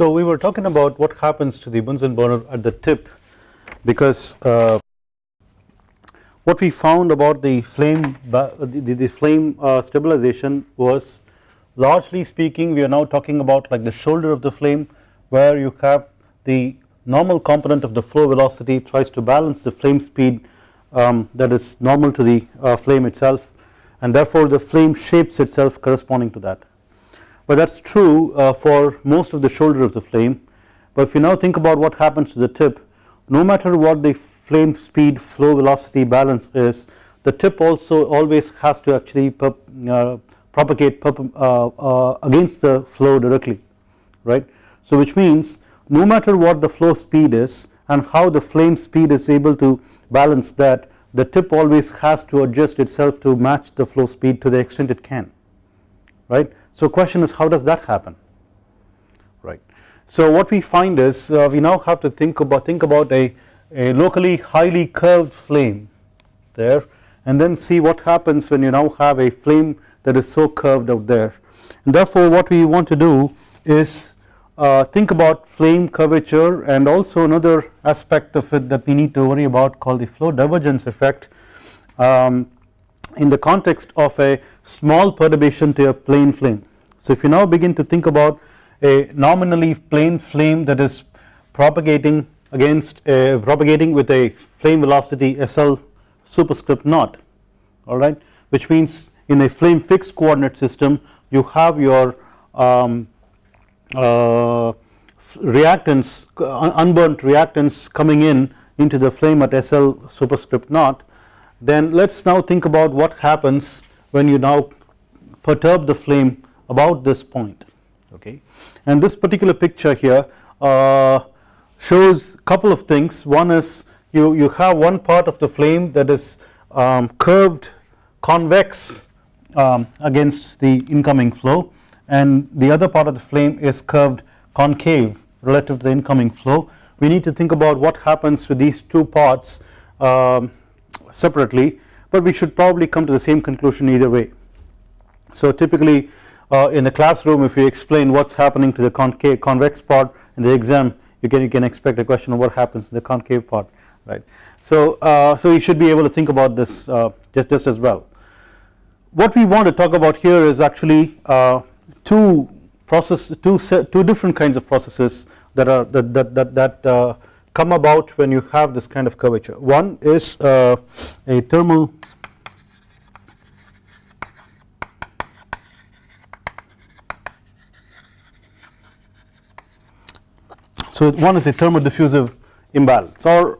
So we were talking about what happens to the Bunsen burner at the tip because uh, what we found about the flame the, the, flame uh, stabilization was largely speaking we are now talking about like the shoulder of the flame where you have the normal component of the flow velocity tries to balance the flame speed um, that is normal to the uh, flame itself. And therefore the flame shapes itself corresponding to that but that is true uh, for most of the shoulder of the flame but if you now think about what happens to the tip no matter what the flame speed flow velocity balance is the tip also always has to actually uh, propagate uh, uh, against the flow directly right. So which means no matter what the flow speed is and how the flame speed is able to balance that the tip always has to adjust itself to match the flow speed to the extent it can right. So question is how does that happen? Right. So what we find is uh, we now have to think about think about a, a locally highly curved flame there and then see what happens when you now have a flame that is so curved out there. And therefore what we want to do is uh, think about flame curvature and also another aspect of it that we need to worry about called the flow divergence effect. Um, in the context of a small perturbation to a plane flame. So if you now begin to think about a nominally plane flame that is propagating against a propagating with a flame velocity SL superscript naught alright which means in a flame fixed coordinate system you have your um, uh, reactants unburnt reactants coming in into the flame at SL superscript naught then let us now think about what happens when you now perturb the flame about this point okay and this particular picture here uh, shows couple of things one is you, you have one part of the flame that is um, curved convex um, against the incoming flow and the other part of the flame is curved concave relative to the incoming flow. We need to think about what happens to these two parts um, separately but we should probably come to the same conclusion either way. So typically uh, in the classroom if you explain what is happening to the concave convex part in the exam you can you can expect a question of what happens to the concave part right. So uh, so you should be able to think about this uh, just, just as well. What we want to talk about here is actually uh, two process two two different kinds of processes that are that that that, that uh, come about when you have this kind of curvature. One is uh, a thermal so one is a thermodiffusive imbalance or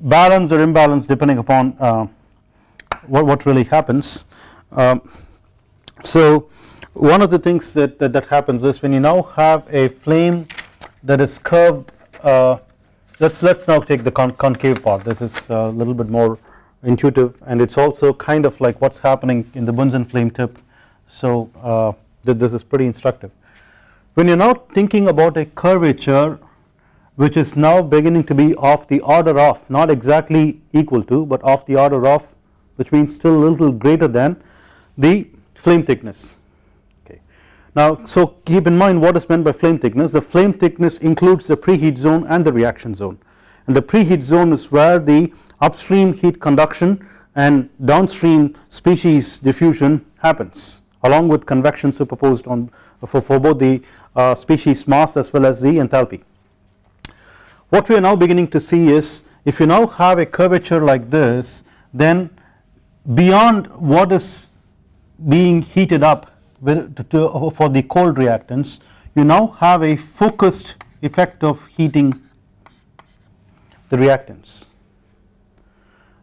balance or imbalance depending upon uh, what, what really happens. Um, so one of the things that, that, that, happens is when you now have a flame that is curved uh, let's let's now take the con concave part. This is a little bit more intuitive and it's also kind of like what's happening in the Bunsen flame tip. So uh, this is pretty instructive. When you're now thinking about a curvature which is now beginning to be of the order of not exactly equal to but of the order of which means still a little greater than the flame thickness now so keep in mind what is meant by flame thickness the flame thickness includes the preheat zone and the reaction zone and the preheat zone is where the upstream heat conduction and downstream species diffusion happens along with convection superposed on for, for both the uh, species mass as well as the enthalpy. What we are now beginning to see is if you now have a curvature like this then beyond what is being heated up for the cold reactants you now have a focused effect of heating the reactants.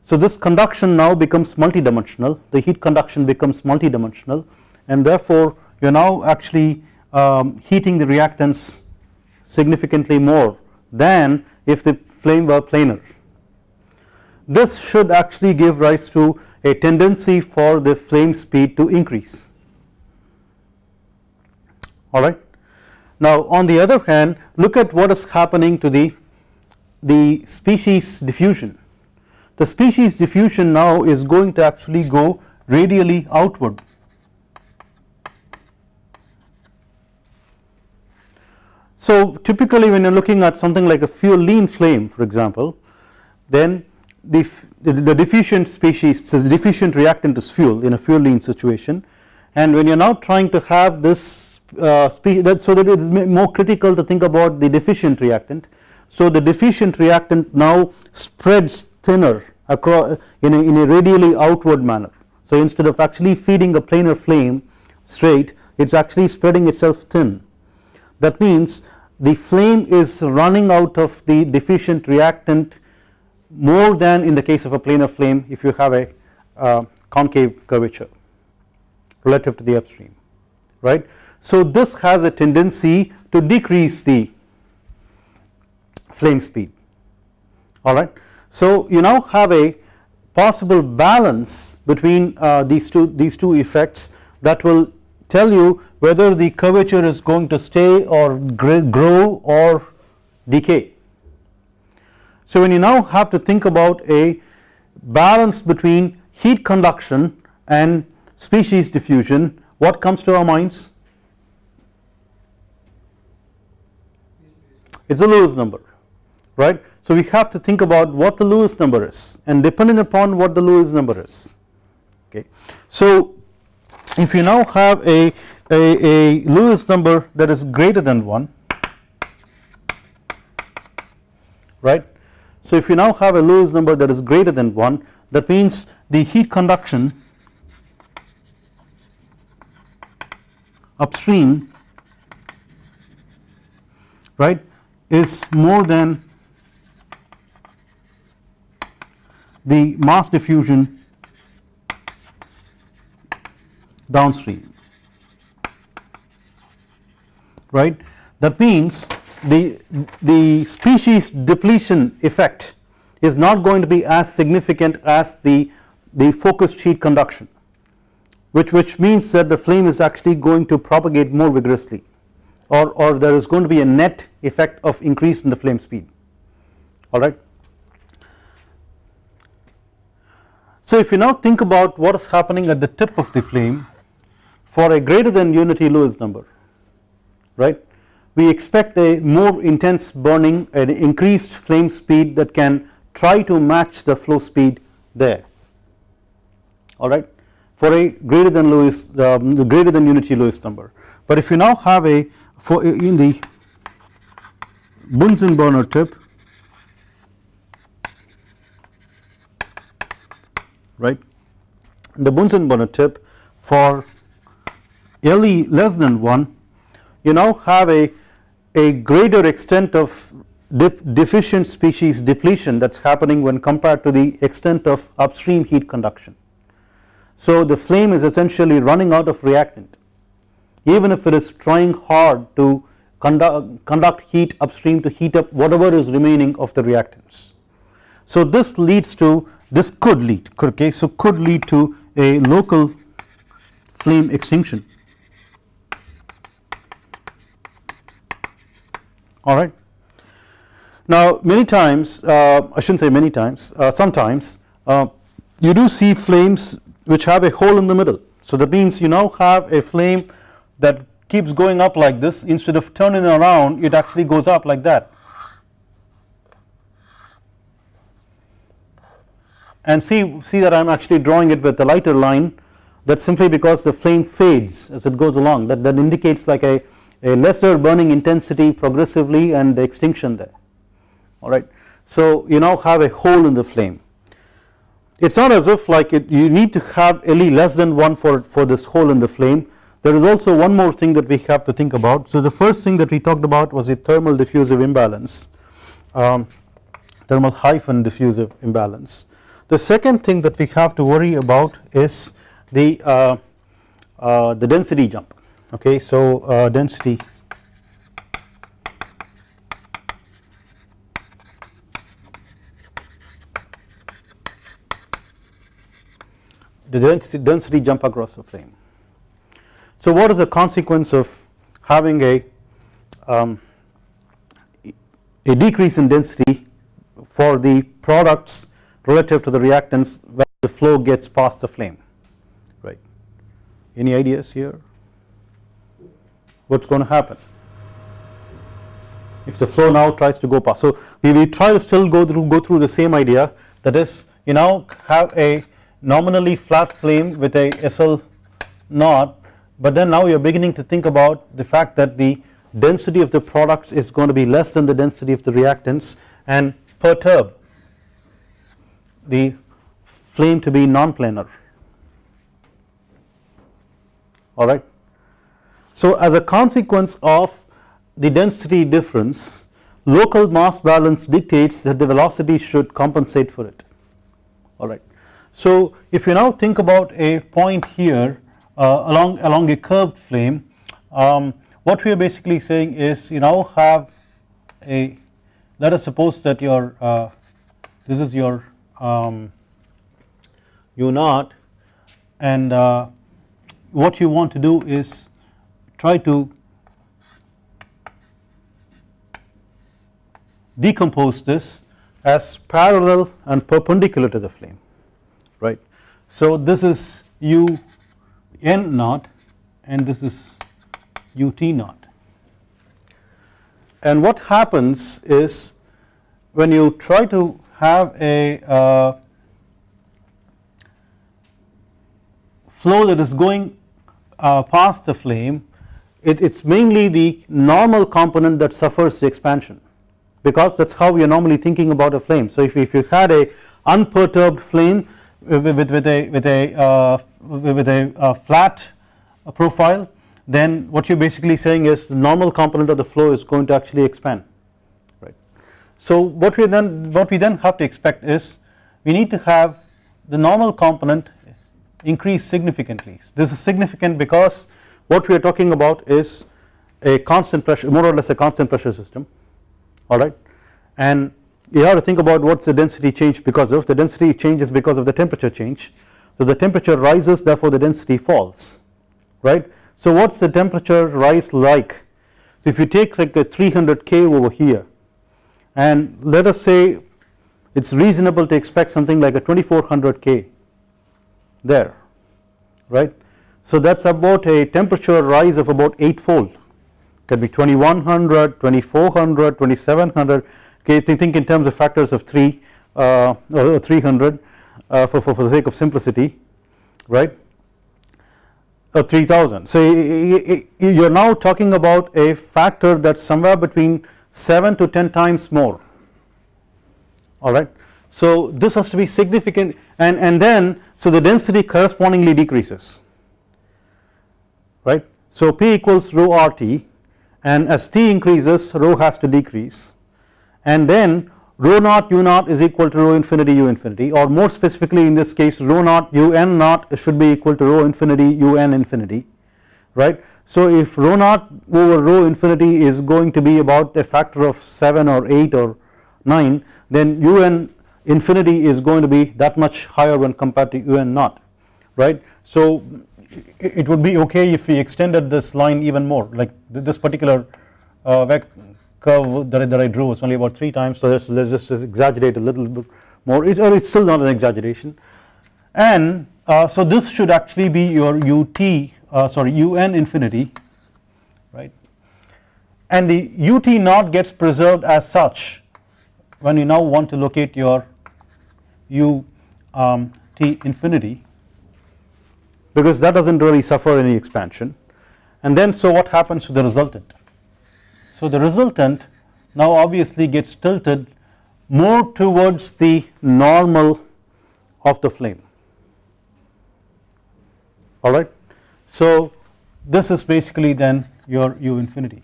So this conduction now becomes multidimensional the heat conduction becomes multidimensional and therefore you are now actually um, heating the reactants significantly more than if the flame were planar. This should actually give rise to a tendency for the flame speed to increase alright. Now on the other hand look at what is happening to the, the species diffusion. The species diffusion now is going to actually go radially outward. So typically when you are looking at something like a fuel lean flame for example then the, the deficient species the deficient reactant is fuel in a fuel lean situation and when you are now trying to have this uh, that so that it is more critical to think about the deficient reactant. So the deficient reactant now spreads thinner across in a, in a radially outward manner. So instead of actually feeding a planar flame straight it is actually spreading itself thin that means the flame is running out of the deficient reactant more than in the case of a planar flame if you have a uh, concave curvature relative to the upstream right. So this has a tendency to decrease the flame speed. Alright. So you now have a possible balance between uh, these two these two effects that will tell you whether the curvature is going to stay or grow or decay. So when you now have to think about a balance between heat conduction and species diffusion what comes to our minds it is a Lewis number right. So we have to think about what the Lewis number is and depending upon what the Lewis number is okay. So if you now have a, a, a Lewis number that is greater than 1 right so if you now have a Lewis number that is greater than 1 that means the heat conduction upstream right is more than the mass diffusion downstream right? That means the, the species depletion effect is not going to be as significant as the, the focused heat conduction which, which means that the flame is actually going to propagate more vigorously or, or there is going to be a net effect of increase in the flame speed. Alright. So if you now think about what is happening at the tip of the flame for a greater than unity Lewis number right we expect a more intense burning an increased flame speed that can try to match the flow speed there. Alright for a greater than Lewis um, the greater than unity Lewis number. But if you now have a for uh, in the Bunsen burner tip right the Bunsen burner tip for LE less than 1 you now have a a greater extent of deficient species depletion that is happening when compared to the extent of upstream heat conduction. So the flame is essentially running out of reactant even if it is trying hard to conduct, conduct heat upstream to heat up whatever is remaining of the reactants. So this leads to this could lead okay so could lead to a local flame extinction alright. Now many times uh, I should not say many times uh, sometimes uh, you do see flames which have a hole in the middle so that means you now have a flame that keeps going up like this instead of turning around it actually goes up like that. And see see that I am actually drawing it with a lighter line that simply because the flame fades as it goes along that, that indicates like a a lesser burning intensity progressively and the extinction there. Alright. So you now have a hole in the flame. It is not as if like it you need to have LE less than 1 for, for this hole in the flame there is also one more thing that we have to think about. So the first thing that we talked about was the thermal diffusive imbalance um, thermal hyphen diffusive imbalance. The second thing that we have to worry about is the uh, uh, the density jump. Okay so uh, density. The density, density jump across the flame so what is the consequence of having a um, a decrease in density for the products relative to the reactants when the flow gets past the flame? Right. Any ideas here? What is going to happen? If the flow now tries to go past. So we, try to still go through go through the same idea. That is you now have a nominally flat flame with a SL naught but then now you are beginning to think about the fact that the density of the products is going to be less than the density of the reactants and perturb the flame to be non-planar alright. So as a consequence of the density difference local mass balance dictates that the velocity should compensate for it alright. So if you now think about a point here along along a curved flame um, what we are basically saying is you now have a let us suppose that your uh, this is your um, u naught and uh, what you want to do is try to decompose this as parallel and perpendicular to the flame right. So this is u n naught and this is ut naught and what happens is when you try to have a uh, flow that is going uh, past the flame it is mainly the normal component that suffers the expansion because that is how we are normally thinking about a flame. So if, if you had a unperturbed flame with, with, a with a uh, with a uh, flat profile then what you are basically saying is the normal component of the flow is going to actually expand right. So what we then what we then have to expect is we need to have the normal component increase significantly this is significant because what we are talking about is a constant pressure more or less a constant pressure system alright and you have to think about what is the density change because of. The density changes because of the temperature change. So the temperature rises therefore the density falls right? So what is the temperature rise like? So if you take like a 300 K over here and let us say it is reasonable to expect something like a 2400 K there right? So that is about a temperature rise of about 8 fold. Can be 2100 2400 2700 okay think in terms of factors of 3 uh, or 300 uh, for, for, for the sake of simplicity right? Uh, 3000 so you are now talking about a factor that is somewhere between 7 to 10 times more. Alright so this has to be significant and, and then so the density correspondingly decreases. Right? So P equals rho RT and as T increases rho has to decrease and then rho naught u naught is equal to rho infinity u infinity or more specifically in this case rho naught u n naught should be equal to rho infinity u n infinity right. So if rho naught over rho infinity is going to be about a factor of 7 or 8 or 9 then u n infinity is going to be that much higher when compared to u n naught right. So it would be okay if we extended this line even more like this particular uh, curve that I, that I drew was only about 3 times so let's, let's just exaggerate a little bit more. It, or it's still not an exaggeration. And uh, so this should actually be your ut uh, sorry un infinity right? And the ut naught gets preserved as such when you now want to locate your u um, t infinity because that does not really suffer any expansion. And then so what happens to the resultant so the resultant now obviously gets tilted more towards the normal of the flame. Alright. So this is basically then your u infinity.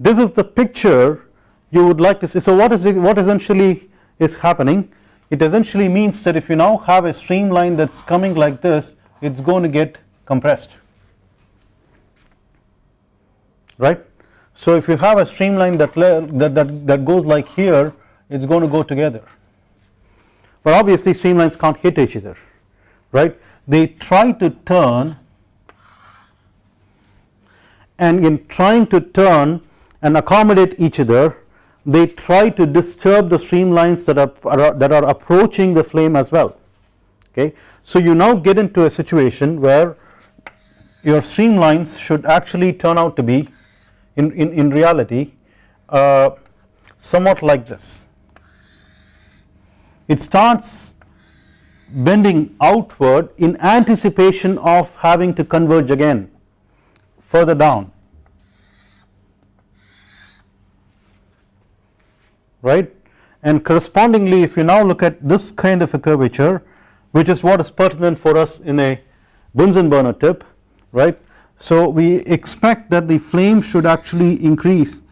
This is the picture you would like to see. So what is it, what essentially is happening? It essentially means that if you now have a streamline that is coming like this it is going to get compressed. Right so if you have a streamline that, that, that, that goes like here it is going to go together but obviously streamlines can't hit each other right they try to turn and in trying to turn and accommodate each other they try to disturb the streamlines that are, that are approaching the flame as well okay. So you now get into a situation where your streamlines should actually turn out to be in, in, in reality uh, somewhat like this. It starts bending outward in anticipation of having to converge again further down. Right? And correspondingly if you now look at this kind of a curvature which is what is pertinent for us in a Bunsen burner tip right. So we expect that the flame should actually increase.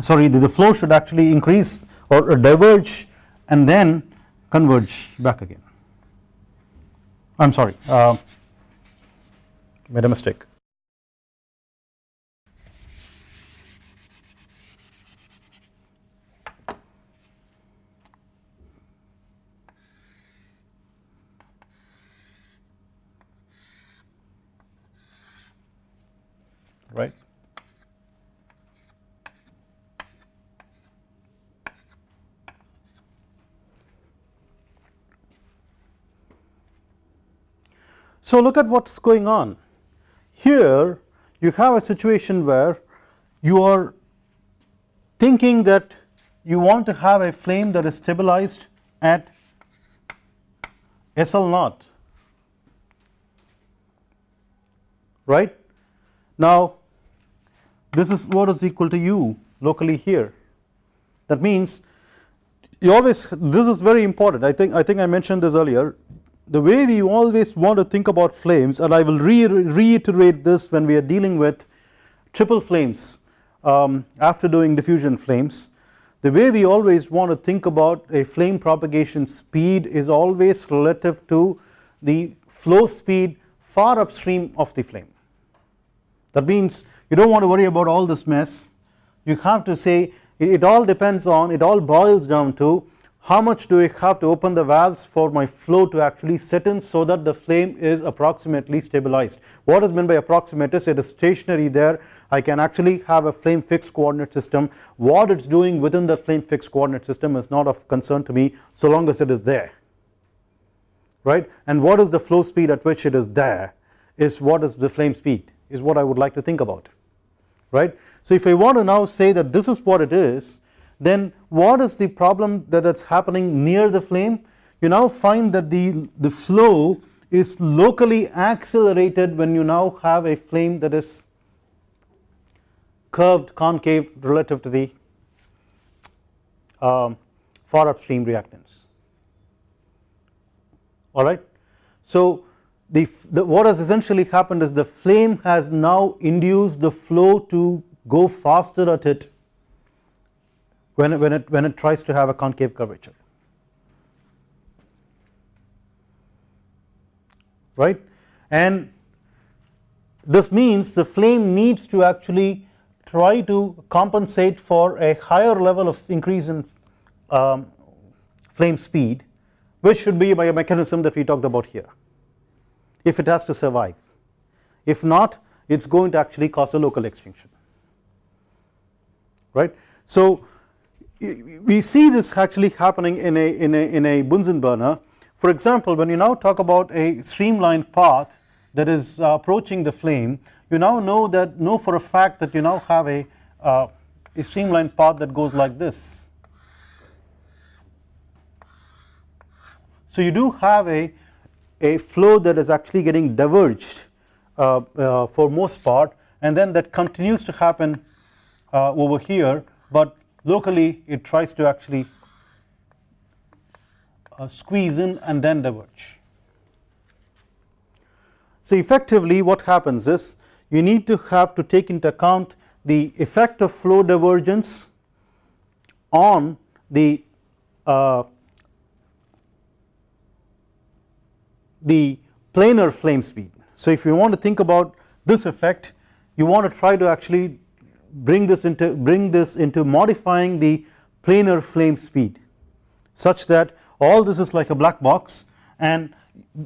Sorry the, flow should actually increase or diverge and then converge back again. I am sorry uh, made a mistake right. So look at what is going on. Here you have a situation where you are thinking that you want to have a flame that is stabilized at SL naught. Right. Now this is what is equal to u locally here. That means you always this is very important. I think I think I mentioned this earlier the way we always want to think about flames and I will re reiterate this when we are dealing with triple flames um, after doing diffusion flames the way we always want to think about a flame propagation speed is always relative to the flow speed far upstream of the flame. That means you do not want to worry about all this mess. You have to say it, it all depends on it all boils down to how much do I have to open the valves for my flow to actually set in so that the flame is approximately stabilized. What is meant by approximate is it is stationary there. I can actually have a flame fixed coordinate system. What it is doing within the flame fixed coordinate system is not of concern to me so long as it is there. Right? And what is the flow speed at which it is there is what is the flame speed is what I would like to think about. Right. So if I want to now say that this is what it is then what is the problem that is happening near the flame you now find that the, the flow is locally accelerated when you now have a flame that is curved concave relative to the um, far upstream reactants alright. So the, the, what has essentially happened is the flame has now induced the flow to go faster at it when it, when it when it tries to have a concave curvature. Right? And this means the flame needs to actually try to compensate for a higher level of increase in um, flame speed which should be by a mechanism that we talked about here. If it has to survive. If not it is going to actually cause a local extinction. Right. So we see this actually happening in a, in a, in a Bunsen burner. For example when you now talk about a streamlined path that is uh, approaching the flame you now know that know for a fact that you now have a, uh, a streamlined path that goes like this. So you do have a a flow that is actually getting diverged uh, uh, for most part and then that continues to happen uh, over here but locally it tries to actually uh, squeeze in and then diverge. So effectively what happens is you need to have to take into account the effect of flow divergence on the uh, the planar flame speed. So if you want to think about this effect you want to try to actually bring this into bring this into modifying the planar flame speed such that all this is like a black box and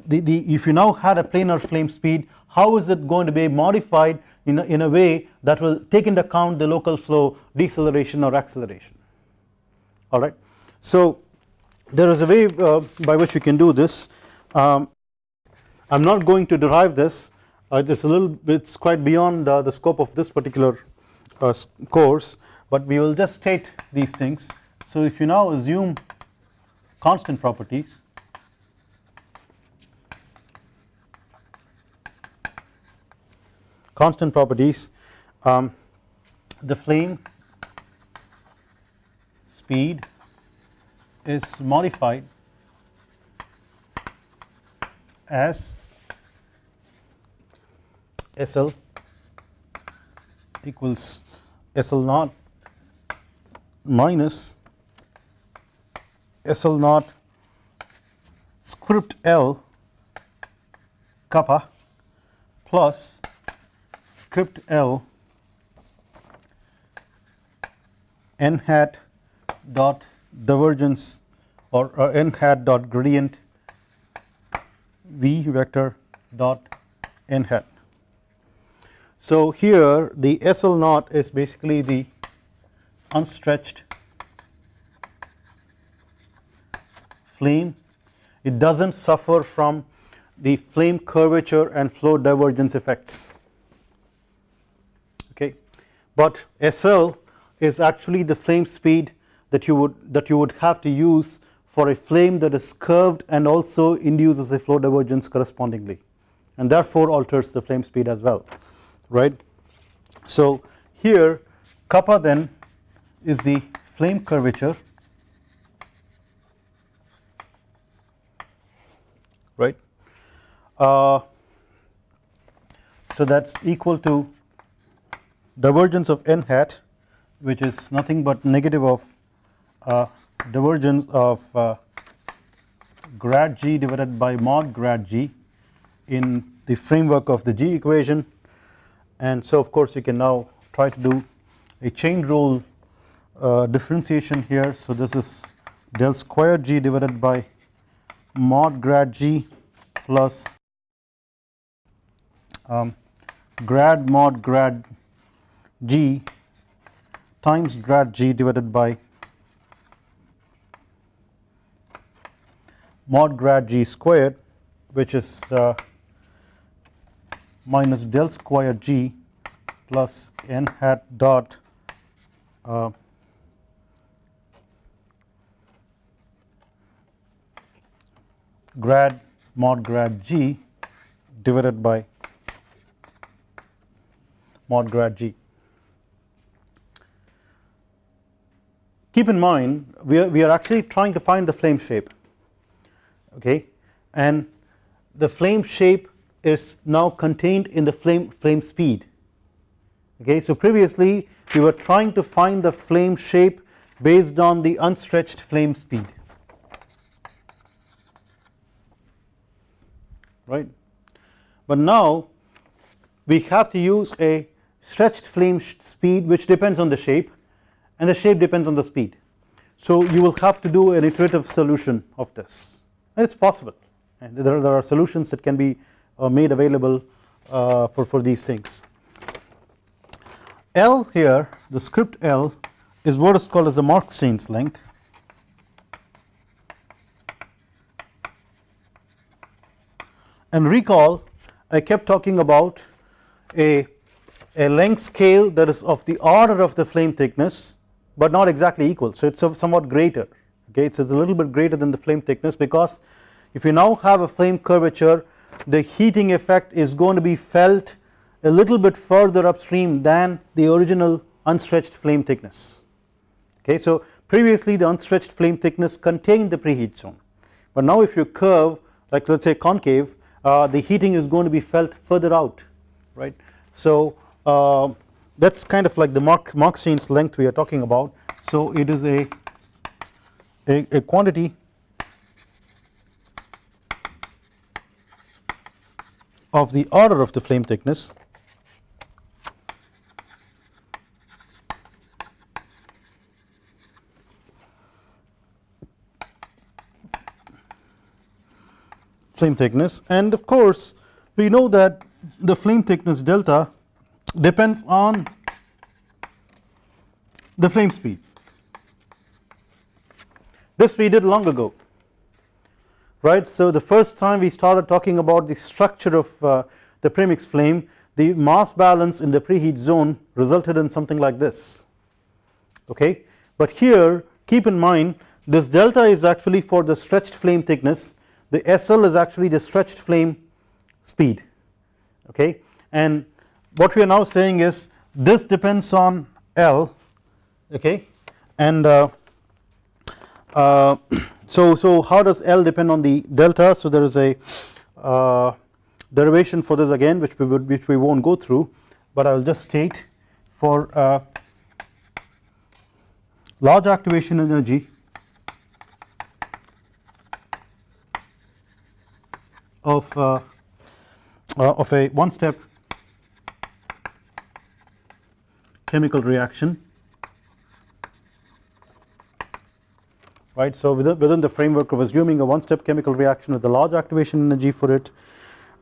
the, the if you now had a planar flame speed how is it going to be modified in a, in a way that will take into account the local flow deceleration or acceleration? Alright. So there is a way uh, by which you can do this. Um, I am not going to derive this. Uh, it is a little bit quite beyond uh, the scope of this particular uh, course but we will just state these things. So if you now assume constant properties constant properties um, the flame speed is modified as SL equals SL naught minus SL naught script L kappa plus script L n hat dot divergence or uh, n hat dot gradient v vector dot n hat. So here the SL naught is basically the unstretched flame. It does not suffer from the flame curvature and flow divergence effects. Okay. But SL is actually the flame speed that you would that you would have to use for a flame that is curved and also induces a flow divergence correspondingly. And therefore alters the flame speed as well right. So here kappa then is the flame curvature right uh, so that is equal to divergence of n hat which is nothing but negative of uh, divergence of uh, grad g divided by mod grad g in the framework of the g equation and so of course you can now try to do a chain rule uh, differentiation here. So this is del square g divided by mod grad g plus um, grad mod grad g times grad g divided by mod grad g squared which is uh, minus del square g plus n hat dot uh, grad mod grad g divided by mod grad g. Keep in mind we are, we are actually trying to find the flame shape okay and the flame shape is now contained in the flame flame speed. Okay so previously we were trying to find the flame shape based on the unstretched flame speed. Right? But now we have to use a stretched flame speed which depends on the shape and the shape depends on the speed. So you will have to do an iterative solution of this. And it is possible. And there, there are solutions that can be made available uh, for, for these things. L here the script L is what is called as the Markstein's length. And recall I kept talking about a, a length scale that is of the order of the flame thickness but not exactly equal. So it is somewhat greater okay? It is a little bit greater than the flame thickness because if you now have a flame curvature the heating effect is going to be felt a little bit further upstream than the original unstretched flame thickness. Okay so previously the unstretched flame thickness contained the preheat zone. But now if you curve like let us say concave uh, the heating is going to be felt further out right? So uh, that is kind of like the Mark Markstein's length we are talking about. So it is a a, a quantity of the order of the flame thickness. Flame thickness. And of course we know that the flame thickness delta depends on the flame speed. This we did long ago right. So the first time we started talking about the structure of uh, the premix flame the mass balance in the preheat zone resulted in something like this okay? But here keep in mind this delta is actually for the stretched flame thickness. The SL is actually the stretched flame speed okay? And what we are now saying is this depends on L okay? And uh, uh, so so how does L depend on the delta? So there is a uh, derivation for this again which we would which we won't go through but I will just state for uh, large activation energy of uh, uh, of a one step chemical reaction right. So within, within the framework of assuming a one step chemical reaction with a large activation energy for it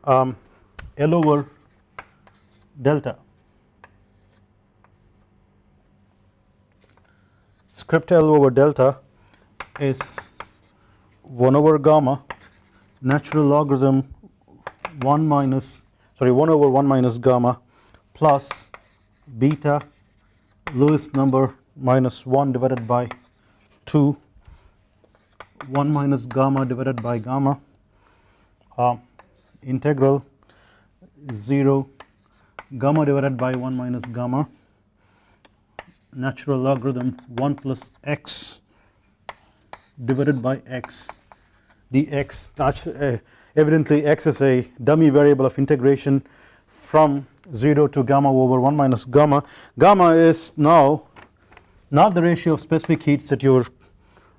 um, L over delta script L over delta is 1 over gamma natural logarithm 1 minus sorry 1 over 1 minus gamma plus beta Lewis number minus 1 divided by 2 1 minus gamma divided by gamma uh, integral 0 gamma divided by 1 minus gamma natural logarithm 1 plus x divided by x dx. Uh, evidently x is a dummy variable of integration from 0 to gamma over 1 minus gamma. Gamma is now not the ratio of specific heats that you're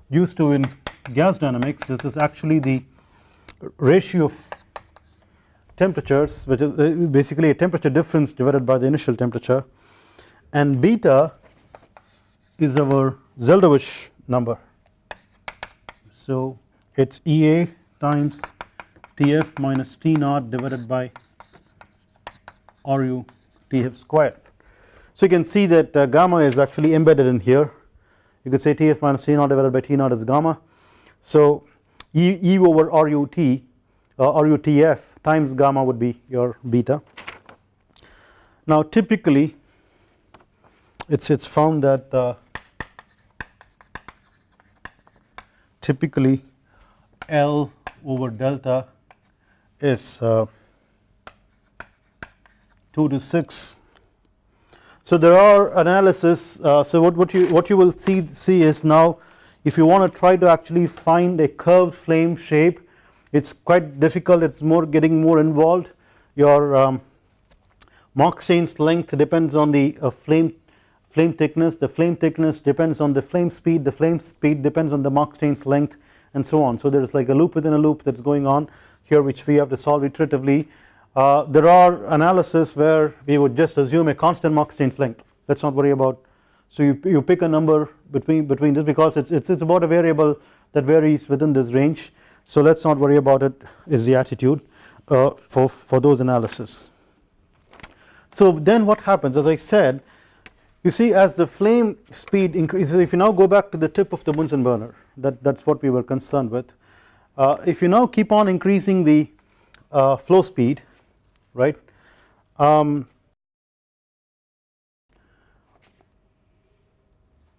used to in gas dynamics this is actually the ratio of temperatures which is uh, basically a temperature difference divided by the initial temperature and beta is our Zeldovich number so it is EA times Tf minus T naught divided by RU Tf squared. So you can see that uh, gamma is actually embedded in here you could say Tf minus T naught divided by T naught is gamma. So E, e over RUT uh, RUTF times gamma would be your beta. Now typically it's it's found that uh, typically L over delta is uh, 2 to 6 so there are analysis uh, so what, what you what you will see see is now if you want to try to actually find a curved flame shape it's quite difficult it's more getting more involved your um, length depends on the uh, flame flame thickness the flame thickness depends on the flame speed the flame speed depends on the Mach length and so on. So there is like a loop within a loop that is going on here which we have to solve iteratively. Uh, there are analysis where we would just assume a constant Mach length let us not worry about so you, you pick a number between between this because it's, it's, it's about a variable that varies within this range. So let us not worry about it is the attitude uh, for, for those analysis. So then what happens? As I said you see as the flame speed increases if you now go back to the tip of the Bunsen burner that that is what we were concerned with. Uh, if you now keep on increasing the uh, flow speed right um,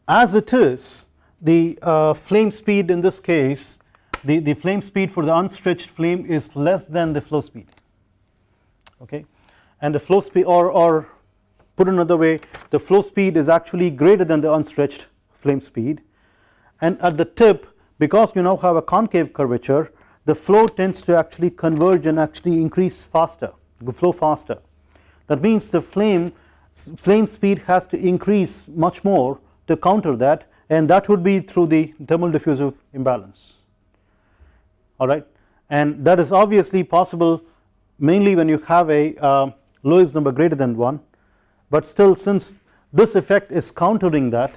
as it is the uh, flame speed in this case the, the flame speed for the unstretched flame is less than the flow speed. Okay? And the flow speed or, or Put another way the flow speed is actually greater than the unstretched flame speed. And at the tip because you now have a concave curvature the flow tends to actually converge and actually increase faster flow faster. That means the flame flame speed has to increase much more to counter that and that would be through the thermal diffusive imbalance alright and that is obviously possible mainly when you have a uh, Lewis number greater than 1 but still since this effect is countering that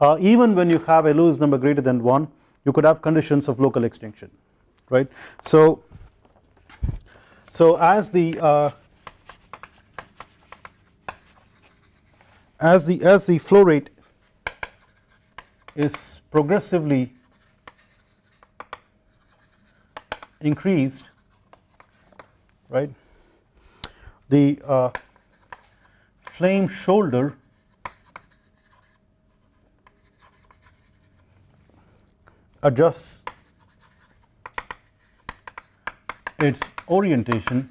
uh, even when you have a Lewis number greater than 1 you could have conditions of local extinction right. So, so as the uh, as the as the flow rate is progressively increased right? The uh, flame shoulder adjusts its orientation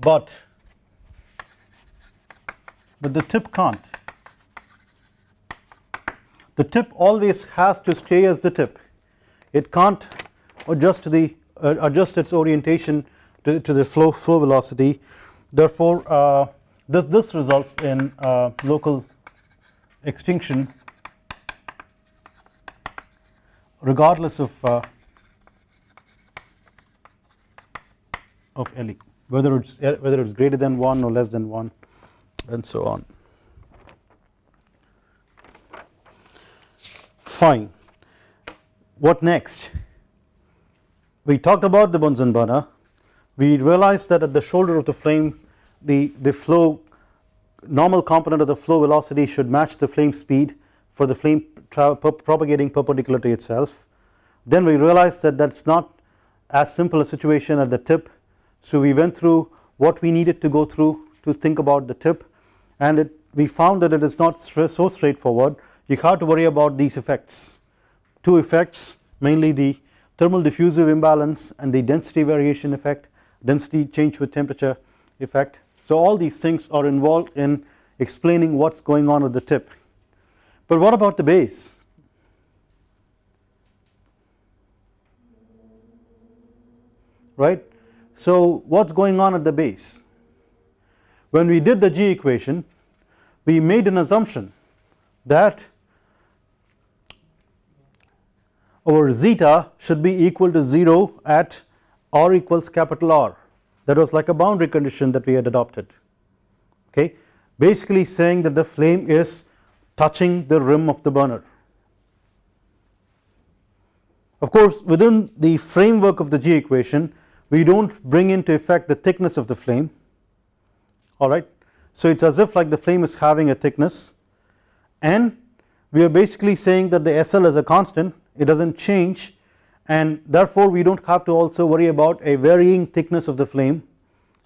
but but the tip can't. The tip always has to stay as the tip. It can't adjust the uh, adjust its orientation to, to the flow flow velocity. Therefore uh, this this results in uh, local extinction regardless of uh, of LE whether it's whether it's greater than 1 or less than 1 and so on. Fine. What next? We talked about the Bunsen burner. We realized that at the shoulder of the flame the the flow normal component of the flow velocity should match the flame speed for the flame propagating perpendicular to itself. Then we realized that that's not as simple a situation at the tip. So we went through what we needed to go through to think about the tip and it we found that it is not so straightforward. You have to worry about these effects. Two effects mainly the thermal diffusive imbalance and the density variation effect density change with temperature effect. So all these things are involved in explaining what is going on at the tip. But what about the base? Right? So what is going on at the base when we did the G equation we made an assumption that our zeta should be equal to 0 at r equals capital R. That was like a boundary condition that we had adopted. Okay? Basically saying that the flame is touching the rim of the burner. Of course within the framework of the G equation we do not bring into effect the thickness of the flame alright so it is as if like the flame is having a thickness. And we are basically saying that the SL is a constant. It does not change. And therefore we do not have to also worry about a varying thickness of the flame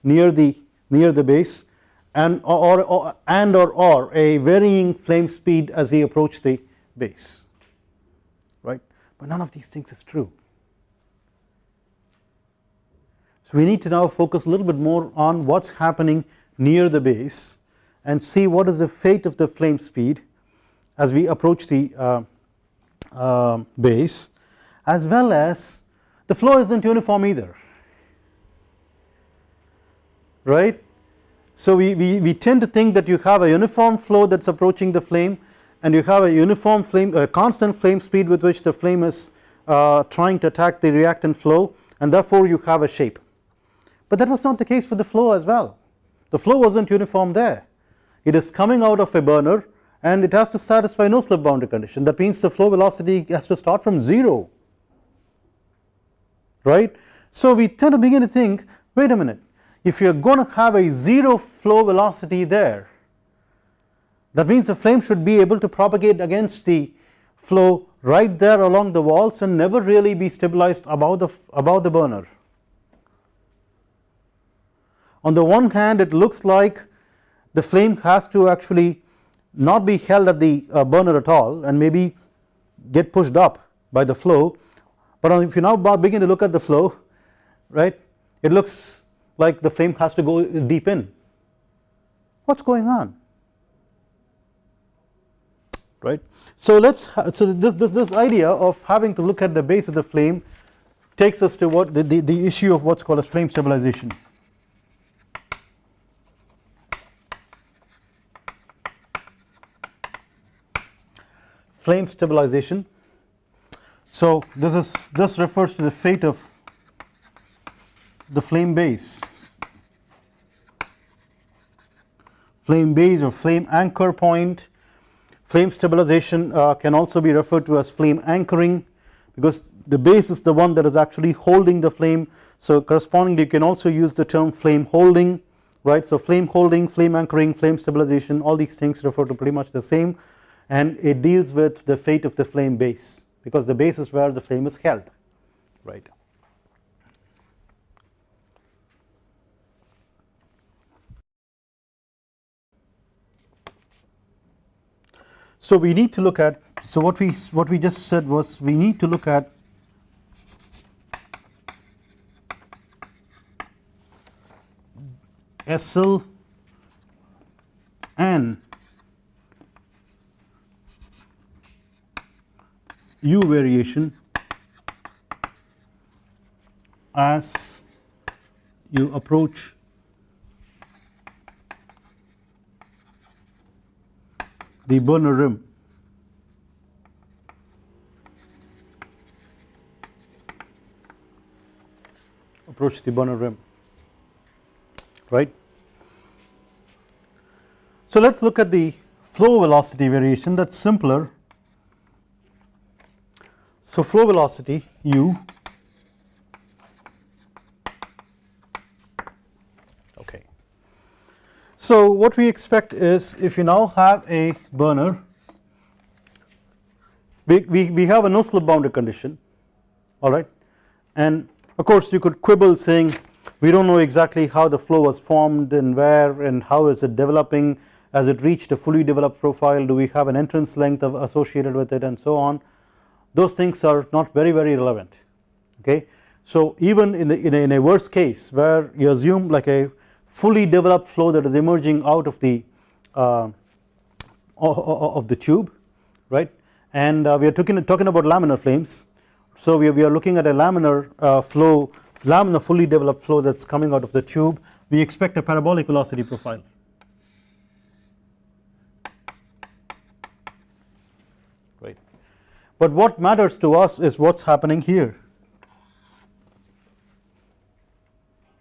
near the near the base. And or, or and or or a varying flame speed as we approach the base. Right? But none of these things is true. So we need to now focus a little bit more on what is happening near the base and see what is the fate of the flame speed as we approach the uh, uh, base as well as the flow is not uniform either. Right. So we, we, we tend to think that you have a uniform flow that is approaching the flame and you have a uniform flame a constant flame speed with which the flame is uh, trying to attack the reactant flow and therefore you have a shape. But that was not the case for the flow as well the flow was not uniform there. It is coming out of a burner and it has to satisfy no slip boundary condition. That means the flow velocity has to start from 0 right. So we tend to begin to think wait a minute. If you are going to have a 0 flow velocity there that means the flame should be able to propagate against the flow right there along the walls and never really be stabilized above the above the burner on the one hand it looks like the flame has to actually not be held at the uh, burner at all and maybe get pushed up by the flow. But if you now begin to look at the flow right it looks like the flame has to go deep in. What is going on? Right? So let us so this, this this idea of having to look at the base of the flame takes us to what the, the, the issue of what is called as flame stabilization flame stabilization. So this is this refers to the fate of the flame base. Flame base or flame anchor point. Flame stabilization uh, can also be referred to as flame anchoring because the base is the one that is actually holding the flame. So correspondingly you can also use the term flame holding right? So flame holding flame anchoring flame stabilization all these things refer to pretty much the same and it deals with the fate of the flame base because the base is where the flame is held right. So we need to look at so what we what we just said was we need to look at SL and U variation as you approach the burner rim approach the burner rim right. So let us look at the flow velocity variation that is simpler. So flow velocity u okay. So what we expect is if you now have a burner we, we, we have a no slip boundary condition alright and of course you could quibble saying we do not know exactly how the flow was formed and where and how is it developing. As it reached a fully developed profile? Do we have an entrance length associated with it and so on those things are not very very relevant okay. So even in, the, in, a, in a worst case where you assume like a fully developed flow that is emerging out of the uh, of the tube right? And uh, we are talking, talking about laminar flames. So we are, we are looking at a laminar uh, flow laminar fully developed flow that is coming out of the tube. We expect a parabolic velocity profile but what matters to us is what is happening here.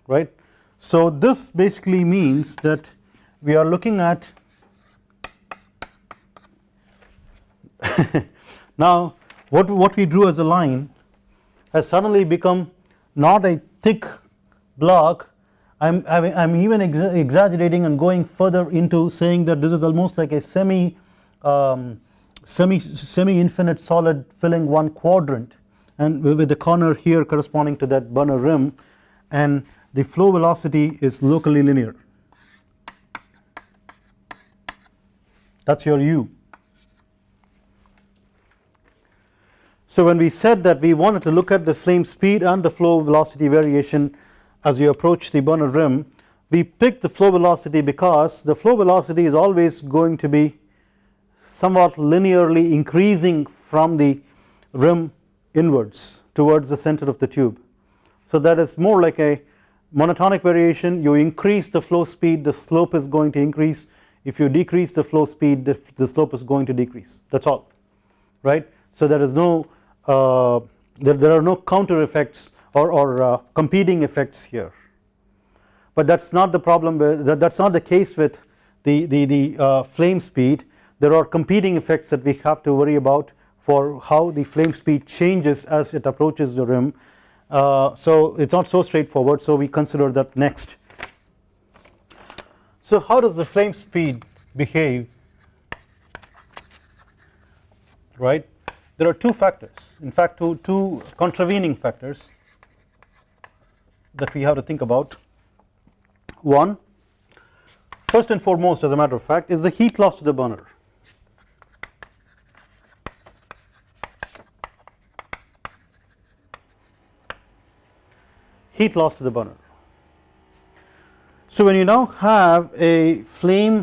Right? So this basically means that we are looking at now what, what we drew as a line has suddenly become not a thick block. I am I am even exa exaggerating and going further into saying that this is almost like a semi um, semi semi infinite solid filling one quadrant. And with the corner here corresponding to that burner rim and the flow velocity is locally linear. That is your u. So when we said that we wanted to look at the flame speed and the flow velocity variation as you approach the burner rim we picked the flow velocity because the flow velocity is always going to be somewhat linearly increasing from the rim inwards towards the center of the tube. So that is more like a monotonic variation. You increase the flow speed the slope is going to increase. If you decrease the flow speed the, the slope is going to decrease. That is all right. So there is no uh, there, there are no counter effects or, or uh, competing effects here. But that is not the problem with that, is not the case with the, the, the uh, flame speed there are competing effects that we have to worry about for how the flame speed changes as it approaches the rim. Uh, so it is not so straightforward so we consider that next. So how does the flame speed behave? Right? There are two factors. In fact two, two contravening factors that we have to think about. One first and foremost as a matter of fact is the heat loss to the burner heat loss to the burner so when you now have a flame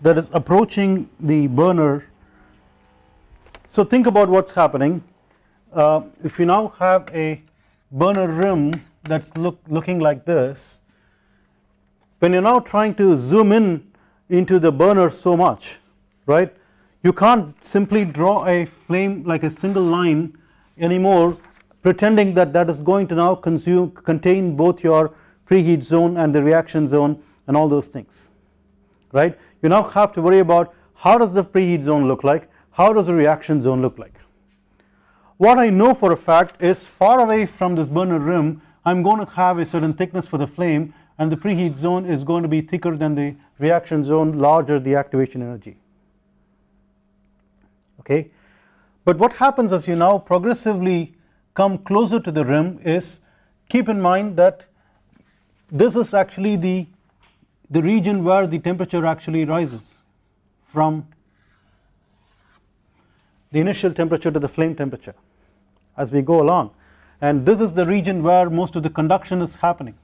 that is approaching the burner so think about what is happening. Uh, if you now have a burner rim that is look, looking like this when you are now trying to zoom in into the burner so much right you can't simply draw a flame like a single line anymore pretending that that is going to now consume contain both your preheat zone and the reaction zone and all those things right you now have to worry about how does the preheat zone look like how does the reaction zone look like? What I know for a fact is far away from this burner rim I am going to have a certain thickness for the flame and the preheat zone is going to be thicker than the reaction zone larger the activation energy okay. But what happens as you now progressively come closer to the rim is keep in mind that this is actually the the region where the temperature actually rises from the initial temperature to the flame temperature as we go along. And this is the region where most of the conduction is happening.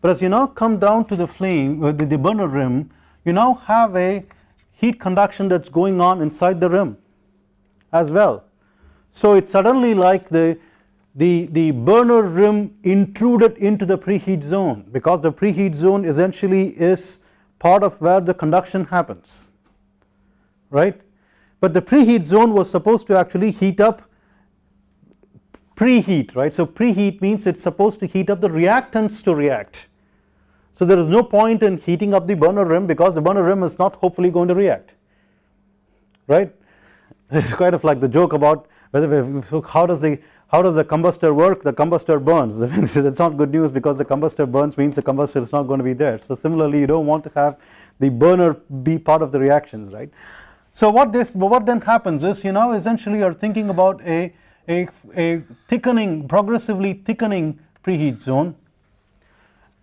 But as you now come down to the flame uh, the, the burner rim you now have a heat conduction that is going on inside the rim as well so it's suddenly like the the, the burner rim intruded into the preheat zone because the preheat zone essentially is part of where the conduction happens right? But the preheat zone was supposed to actually heat up preheat right? So preheat means it's supposed to heat up the reactants to react. So there is no point in heating up the burner rim because the burner rim is not hopefully going to react right? It's kind of like the joke about whether so how does the how does the combustor work? The combustor burns. That's not good news because the combustor burns means the combustor is not going to be there. So similarly you don't want to have the burner be part of the reactions right? So what this what then happens is you know essentially are thinking about a, a, a thickening progressively thickening preheat zone.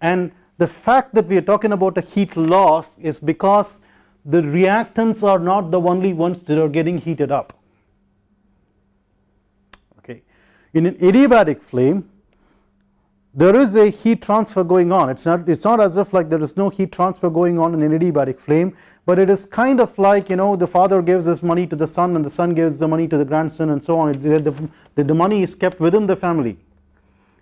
And the fact that we are talking about a heat loss is because the reactants are not the only ones that are getting heated up in an adiabatic flame there is a heat transfer going on. It's not it's not as if like there is no heat transfer going on in an adiabatic flame but it is kind of like you know the father gives his money to the son and the son gives the money to the grandson and so on. The, the, the money is kept within the family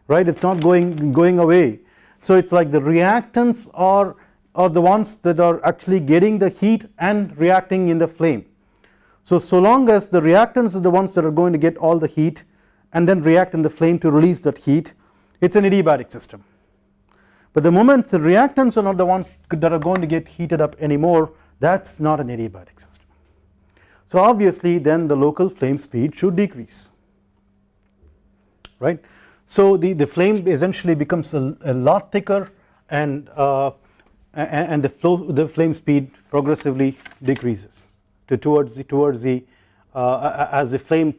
right? It's not going going away. So it's like the reactants are are the ones that are actually getting the heat and reacting in the flame. So so long as the reactants are the ones that are going to get all the heat and then react in the flame to release that heat it is an adiabatic system. But the moment the reactants are not the ones that are going to get heated up anymore that is not an adiabatic system. So obviously then the local flame speed should decrease right? So the, the flame essentially becomes a, a lot thicker and uh, and the flow the flame speed progressively decreases to towards the towards the uh, as the flame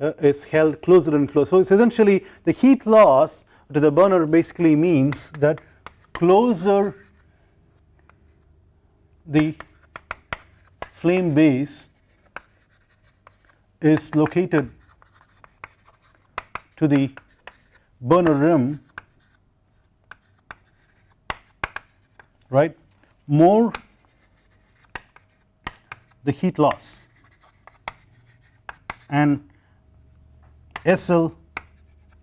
uh, is held closer and closer. So it's essentially the heat loss to the burner basically means that closer the flame base is located to the burner rim right more the heat loss and SL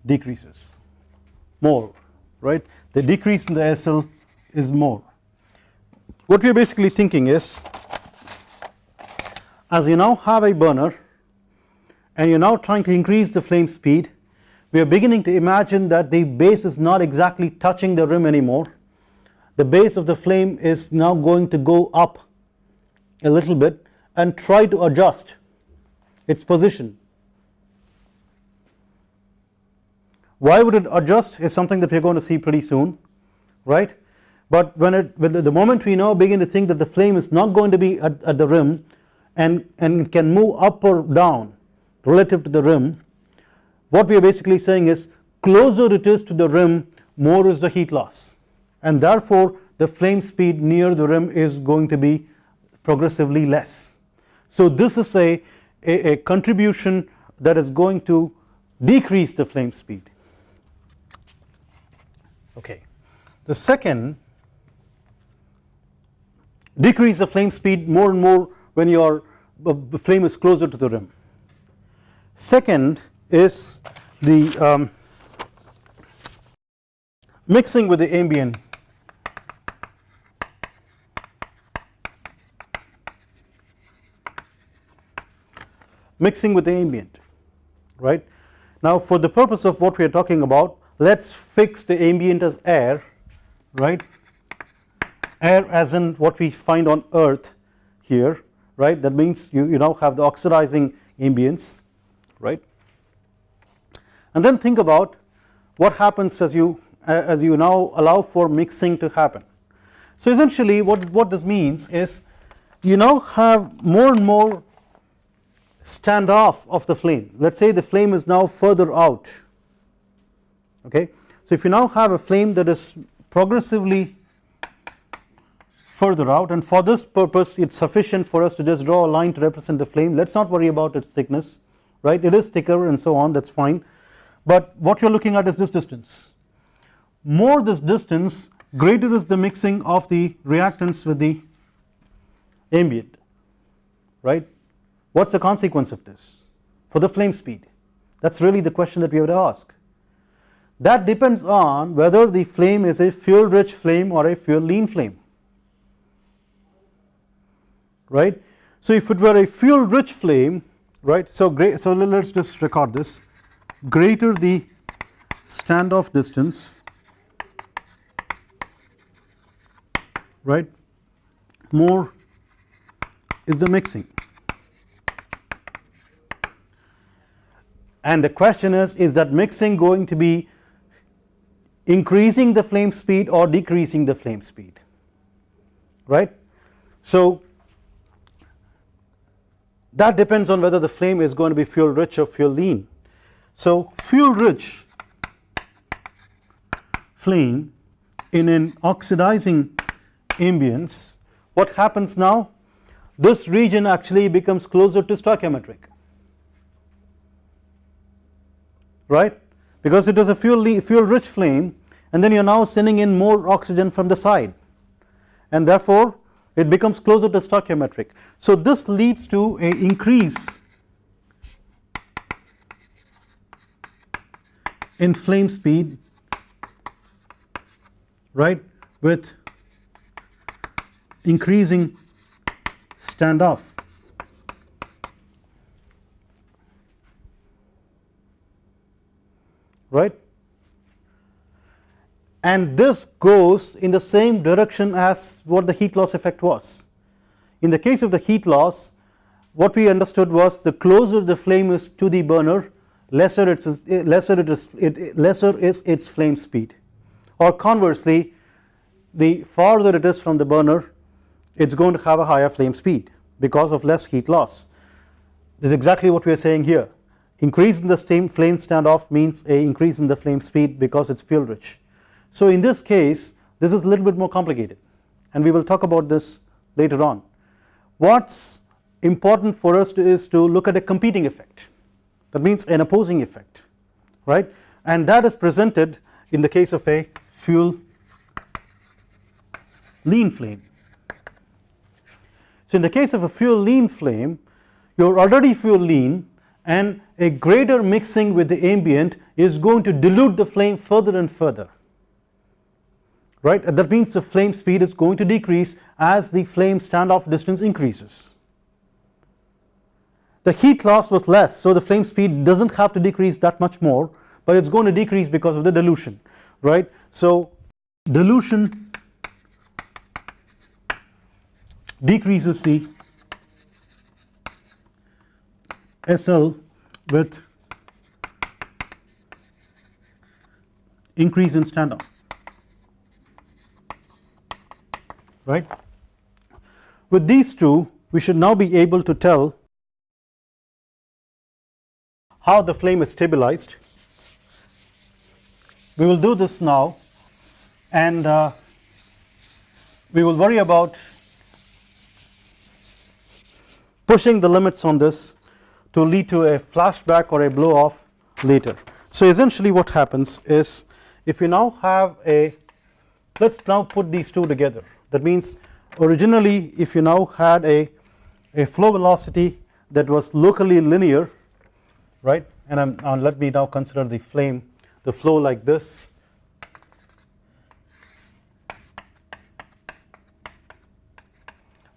decreases. More right? The decrease in the SL is more. What we are basically thinking is as you now have a burner and you are now trying to increase the flame speed we are beginning to imagine that the base is not exactly touching the rim anymore. The base of the flame is now going to go up a little bit and try to adjust its position why would it adjust is something that we are going to see pretty soon right? But when it the moment we now begin to think that the flame is not going to be at, at the rim and and can move up or down relative to the rim what we are basically saying is closer it is to the rim more is the heat loss. And therefore the flame speed near the rim is going to be progressively less. So this is a, a, a contribution that is going to decrease the flame speed okay. The second decrease the flame speed more and more when your the flame is closer to the rim. Second is the um, mixing with the ambient. Mixing with the ambient right? Now for the purpose of what we are talking about let us fix the ambient as air right? Air as in what we find on earth here right? That means you, you now have the oxidizing ambience right? And then think about what happens as you as you now allow for mixing to happen. So essentially what what this means is you now have more and more standoff of the flame. Let us say the flame is now further out okay. So if you now have a flame that is progressively further out and for this purpose it is sufficient for us to just draw a line to represent the flame let us not worry about its thickness right? It is thicker and so on that is fine. But what you are looking at is this distance. More this distance greater is the mixing of the reactants with the ambient right? What is the consequence of this for the flame speed? That is really the question that we have to ask that depends on whether the flame is a fuel rich flame or a fuel lean flame. Right. So if it were a fuel rich flame right so great so let us just record this. Greater the standoff distance right more is the mixing. And the question is is that mixing going to be increasing the flame speed or decreasing the flame speed right. So that depends on whether the flame is going to be fuel rich or fuel lean. So fuel rich flame in an oxidizing ambience what happens now this region actually becomes closer to stoichiometric right because it is a fuel, fuel rich flame and then you are now sending in more oxygen from the side and therefore it becomes closer to stoichiometric. So this leads to an increase in flame speed right with increasing standoff right? And this goes in the same direction as what the heat loss effect was. In the case of the heat loss what we understood was the closer the flame is to the burner lesser it is eh, lesser it is it lesser is its flame speed. Or conversely the farther it is from the burner it is going to have a higher flame speed because of less heat loss. This is exactly what we are saying here increase in the flame standoff means a increase in the flame speed because it is fuel rich. So in this case this is a little bit more complicated and we will talk about this later on. What is important for us to is to look at a competing effect that means an opposing effect right and that is presented in the case of a fuel lean flame. So in the case of a fuel lean flame you are already fuel lean and a greater mixing with the ambient is going to dilute the flame further and further right that means the flame speed is going to decrease as the flame standoff distance increases. The heat loss was less so the flame speed does not have to decrease that much more but it is going to decrease because of the dilution right. So dilution decreases the SL with increase in standoff right. With these two we should now be able to tell how the flame is stabilized. We will do this now and uh, we will worry about pushing the limits on this to lead to a flashback or a blow off later. So essentially what happens is if you now have a let us now put these two together. That means originally if you now had a, a flow velocity that was locally linear right? And I'm, uh, let me now consider the flame the flow like this.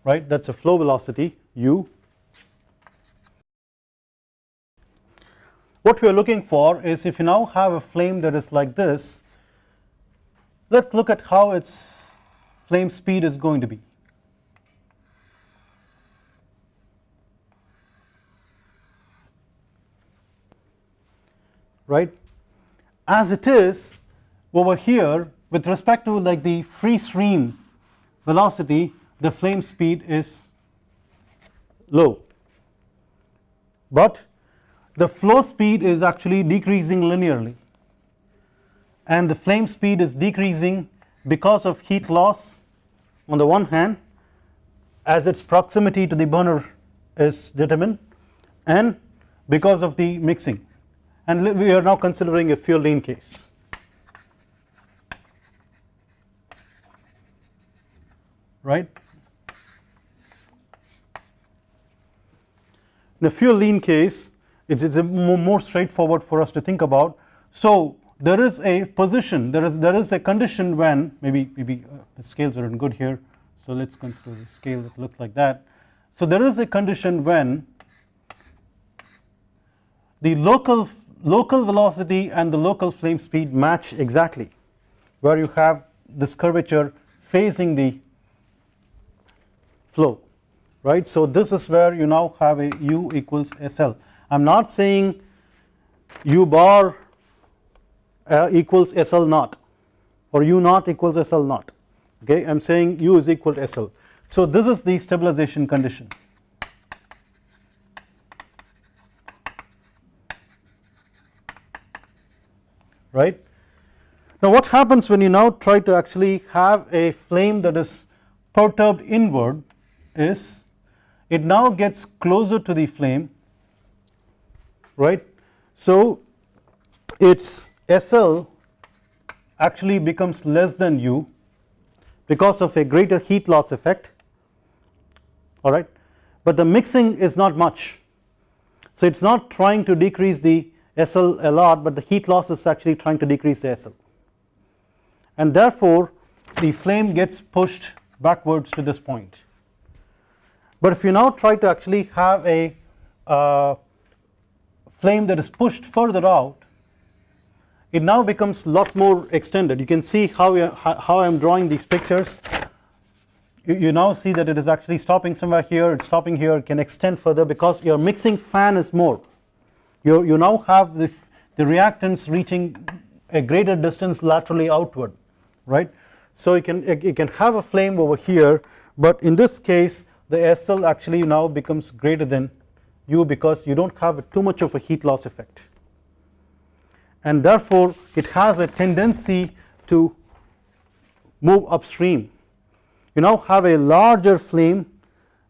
Right? That is a flow velocity u what we are looking for is if you now have a flame that is like this let us look at how its flame speed is going to be. right as it is over here with respect to like the free stream velocity the flame speed is low but the flow speed is actually decreasing linearly and the flame speed is decreasing because of heat loss on the one hand as its proximity to the burner is determined and because of the mixing and we are now considering a fuel lean case. right. In the fuel lean case it is more straightforward for us to think about. So there is a position there is there is a condition when maybe maybe uh, the scales are not good here so let us consider a scale that looks like that. So there is a condition when the local local velocity and the local flame speed match exactly where you have this curvature facing the flow right. So this is where you now have a u equals SL I am not saying u bar uh, equals SL naught or u naught equals SL naught okay I am saying u is equal to SL. So this is the stabilization condition right. Now what happens when you now try to actually have a flame that is perturbed inward is it now gets closer to the flame right. So its SL actually becomes less than U because of a greater heat loss effect alright but the mixing is not much. So it is not trying to decrease the SL a lot but the heat loss is actually trying to decrease the SL and therefore the flame gets pushed backwards to this point. But if you now try to actually have a uh, flame that is pushed further out it now becomes lot more extended. You can see how, uh, how I am drawing these pictures. You, you now see that it is actually stopping somewhere here it is stopping here it can extend further because your mixing fan is more. You, you now have the, the reactants reaching a greater distance laterally outward right. So you can you can have a flame over here but in this case the SL actually now becomes greater than U because you do not have too much of a heat loss effect and therefore it has a tendency to move upstream. You now have a larger flame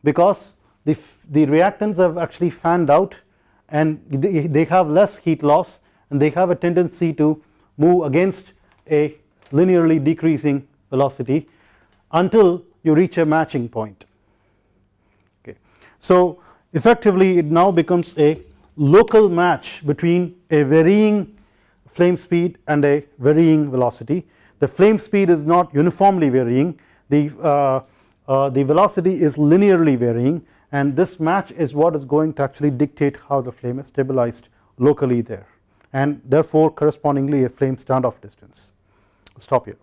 because the, the reactants have actually fanned out and they, they have less heat loss and they have a tendency to move against a linearly decreasing velocity until you reach a matching point okay. So effectively it now becomes a local match between a varying flame speed and a varying velocity. The flame speed is not uniformly varying. The uh, uh, the velocity is linearly varying. And this match is what is going to actually dictate how the flame is stabilized locally there. And therefore correspondingly a flame standoff distance. Stop here